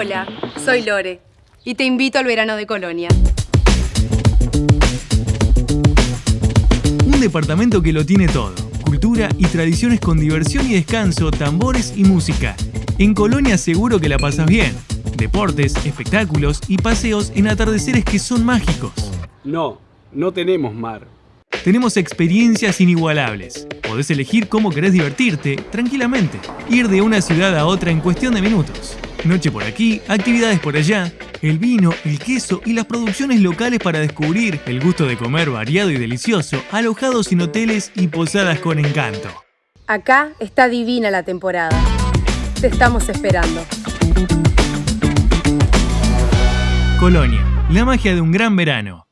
Hola, soy Lore y te invito al verano de Colonia. Un departamento que lo tiene todo. Cultura y tradiciones con diversión y descanso, tambores y música. En Colonia seguro que la pasas bien. Deportes, espectáculos y paseos en atardeceres que son mágicos. No, no tenemos mar. Tenemos experiencias inigualables. Podés elegir cómo querés divertirte tranquilamente. Ir de una ciudad a otra en cuestión de minutos. Noche por aquí, actividades por allá, el vino, el queso y las producciones locales para descubrir el gusto de comer variado y delicioso, alojados en hoteles y posadas con encanto. Acá está divina la temporada. Te estamos esperando. Colonia, la magia de un gran verano.